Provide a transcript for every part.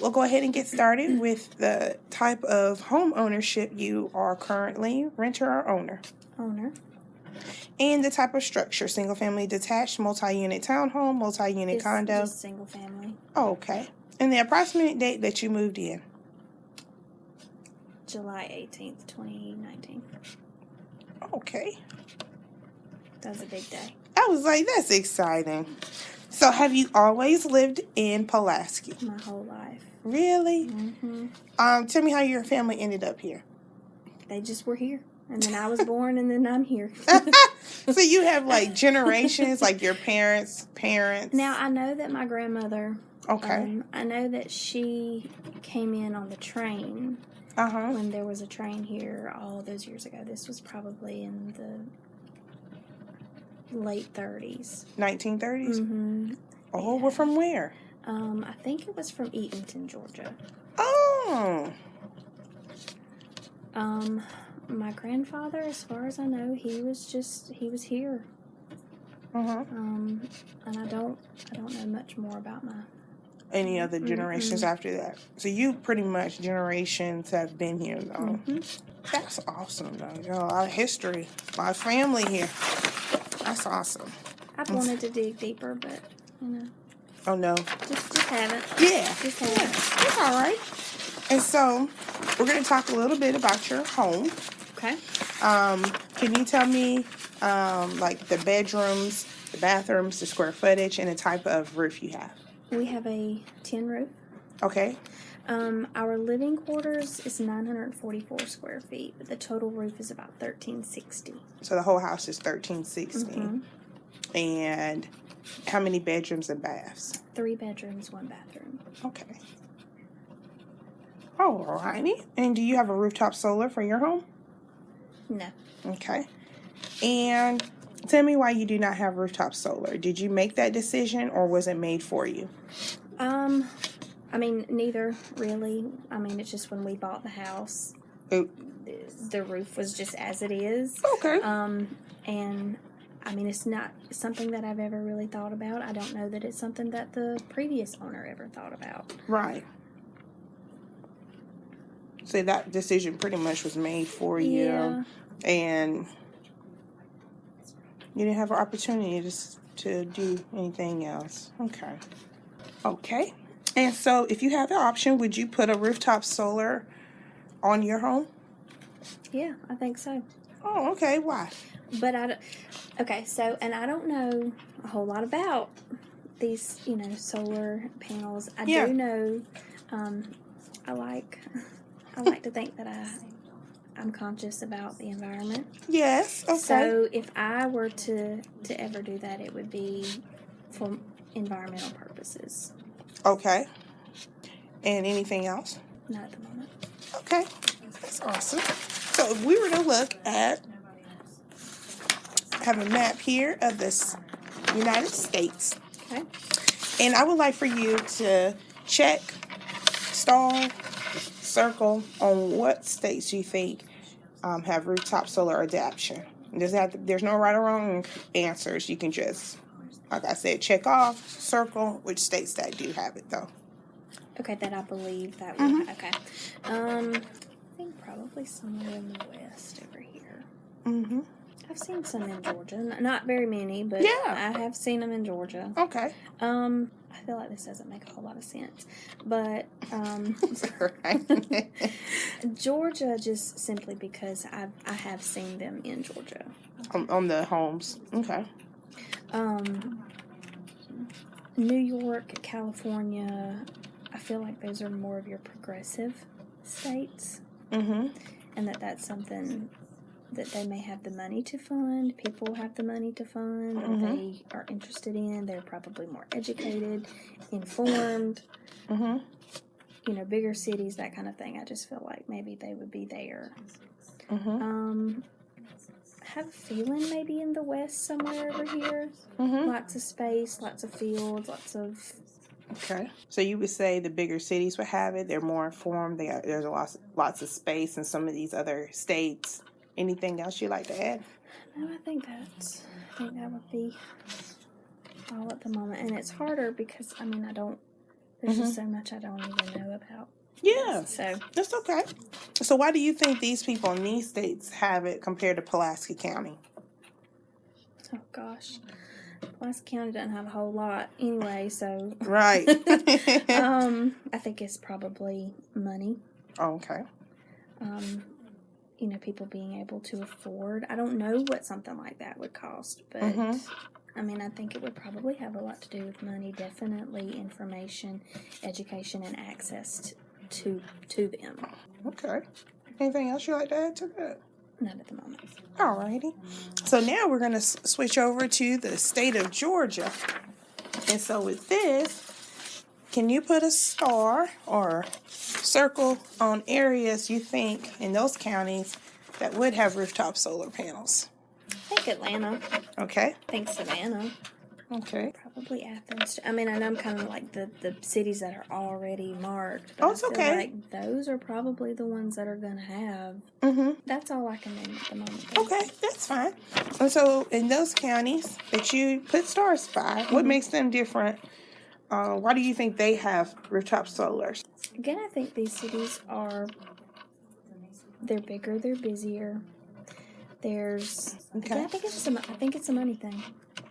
We'll go ahead and get started with the type of home ownership you are currently, renter or owner. Owner. And the type of structure, single family detached, multi-unit townhome, multi-unit It's condo. Just single family. Oh, okay. And the approximate date that you moved in. July 18th, 2019. Okay. That was a big day. I was like, that's exciting. So have you always lived in Pulaski? My whole life. Really? hmm Um, tell me how your family ended up here. They just were here. And then I was born and then I'm here. so you have like generations, like your parents, parents. now I know that my grandmother, Okay. um, I know that she came in on the train Uh huh. when there was a train here all those years ago. This was probably in the late 30s. 1930s. hmm Oh, we're from where? Um, I think it was from Eatonton, Georgia. Oh. Um, my grandfather, as far as I know, he was just he was here. Uh huh. Um, and I don't I don't know much more about my. Any other generations Mhm. after that? So you pretty much generations have been here though. Mhm. That's awesome though. You know, a lot of history. My family here. That's awesome. I've wanted to dig deeper, but you know, Oh no. just just haven't. Yeah. Just Yeah, that's all right. And so we're gonna talk a little bit about your home. Okay. Um, can you tell me um, like the bedrooms, the bathrooms, the square footage, and the type of roof you have? We have a tin roof. Okay. Um, our living quarters is 944 square feet, but the total roof is about 1360. So the whole house is thirteen sixty. Mhm. And how many bedrooms and baths? Three bedrooms, one bathroom. Okay. Alrighty. And do you have a rooftop solar for your home? No. Okay. And tell me why you do not have rooftop solar. Did you make that decision or was it made for you? Um, I mean, neither really. I mean, it's just when we bought the house, Oh. the, the roof was just as it is. Okay. Um, and I mean, it's not something that I've ever really thought about. I don't know that it's something that the previous owner ever thought about. Right. So that decision pretty much was made for you, Yeah. and you didn't have an opportunity to to do anything else. Okay. Okay. And so, if you have the option, would you put a rooftop solar on your home? Yeah, I think so. Oh, okay. Why? But I, don't- okay, so, and I don't know a whole lot about these, you know, solar panels. I Yeah. do know, um, I like, I like to think that I, I'm conscious about the environment. Yes. Okay. So if I were to to ever do that, it would be for environmental purposes. okay. And anything else? Not at the moment. Okay, that's awesome. So if we were to look at have a map here of the United States, Okay. and I would like for you to check, star, circle on what states you think um, have rooftop solar adaptation. It doesn't there's no right or wrong answers. You can just, like I said, check off, circle which states that do have it though. Okay, that I believe that would. Mhm. Okay. Um, I think probably somewhere in the west over here. Mm-hmm. I've seen some in Georgia. Not very many, but Yeah. I have seen them in Georgia. Okay. Um, I feel like this doesn't make a whole lot of sense, but um, Georgia just simply because I I have seen them in Georgia. on, on the homes. Okay. Um, New York, California, I feel like those are more of your progressive states, Mm-hmm. and that that's something that they may have the money to fund. People have the money to fund. Mhm. They are interested in. They're probably more educated, informed. Mm-hmm. You know, bigger cities, that kind of thing. I just feel like maybe they would be there. Mm-hmm. Um, I have a feeling maybe in the west somewhere over here. Mm-hmm. Lots of space, lots of fields, lots of Okay. So you would say the bigger cities would have it. They're more informed. They are, there's a lots lots of space in some of these other states. Anything else you'd like to add? No, I think that's. I think that would be all at the moment, and it's harder because I mean I don't There's just so much I don't even know about. Yeah, So that's okay. So why do you think these people in these states have it compared to Pulaski County? oh gosh, Pulaski County doesn't have a whole lot anyway. So Right. um, I think it's probably money. okay. Um, you know, people being able to afford. I don't know what something like that would cost, but Mhm. I mean, I think it would probably have a lot to do with money. Definitely information, education, and access to to them. Okay. Anything else you'd like to add to that? Not at the moment. Alrighty. So now we're going to s- switch over to the state of Georgia. And so with this, can you put a star or circle on areas you think in those counties that would have rooftop solar panels? I think Atlanta. Okay. I think Savannah. Okay. Probably Athens. I mean, I know I'm kind of like the, the cities that are already marked. Oh, I it's feel okay. Like those are probably the ones that are going to have. Mm-hmm. That's all I can name at the moment. though. Okay, that's fine. And so in those counties that you put stars by, what Mhm. makes them different? Uh, why do you think they have rooftop solars? Again, I think these cities are. They're bigger. They're busier. There's. Okay. I think it's a. mo- I think it's a money thing.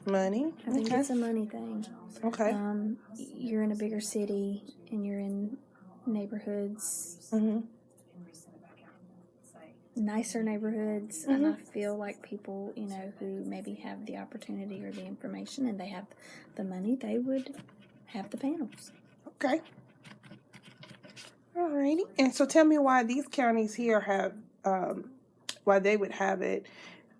Money. I think Okay. it's a money thing. Okay. Um, you're in a bigger city and you're in neighborhoods, Mm-hmm. nicer neighborhoods, and I Mhm. feel like people, you know, who maybe have the opportunity or the information and they have the money, they would have the panels. Okay. Alrighty. And so tell me why these counties here have, um, why they would have it,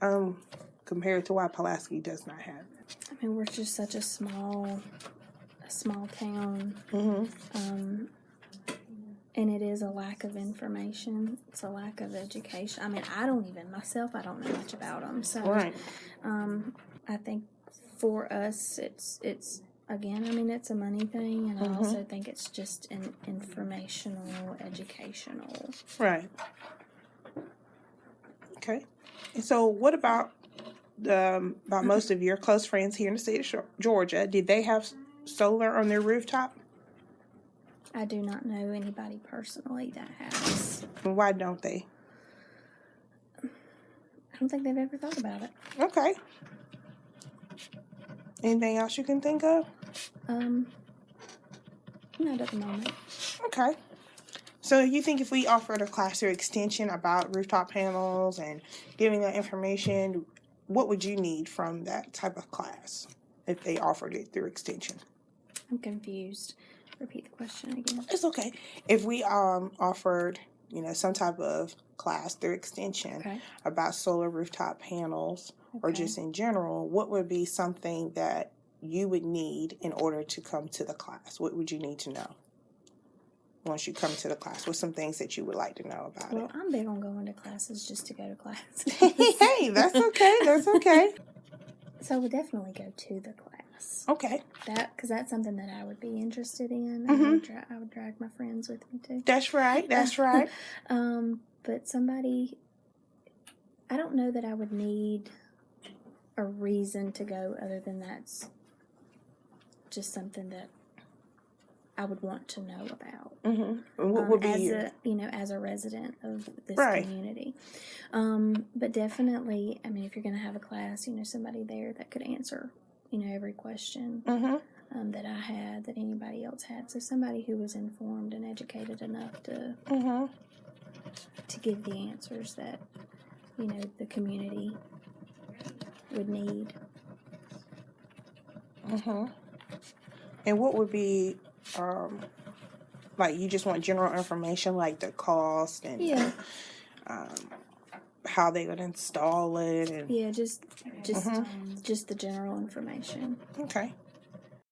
um, compared to why Pulaski does not have it. I mean, we're just such a small, a small town, Mm-hmm. um, and it is a lack of information. It's a lack of education. I mean, I don't even myself. I don't know much about them. So, Right. um, I think for us, it's it's again. I mean, it's a money thing, and. I also think it's just an informational, educational. Right. Okay. And so what about um, about most of your close friends here in the state of Georgia? Did they have solar on their rooftop? I do not know anybody personally that has. Why don't they? I don't think they've ever thought about it. Okay. Anything else you can think of? Um, not at the moment. Okay. So you think if we offered a class or extension about rooftop panels and giving that information, what would you need from that type of class if they offered it through extension? I'm confused. Repeat the question again. It's okay. If we um offered, you know, some type of class through extension Okay. about solar rooftop panels or just in general, what would be something that you would need in order to come to the class? What would you need to know? Once you come to the class, what's some things that you would like to know about it? Well, I'm big on going to classes just to go to class. hey, that's okay. That's okay. so I would definitely go to the class. Okay, That because that's something that I would be interested in. I, Mhm. would dra- I would drag my friends with me too. that's right. That's right. Um, but somebody, I don't know that I would need a reason to go other than that's just something that I would want to know about. Mm-hmm. What um, would be as your? a you know as a resident of this Right. community um, but definitely i mean if you're going to have a class you know somebody there that could answer you know every question Mm-hmm. um, that i had that anybody else had so somebody who was informed and educated enough to Mm-hmm. to give the answers that you know the community would need Mm-hmm. And what would be, um, like you just want general information, like the cost and yeah um, how they would install it, and yeah just just Mhm. just the general information okay.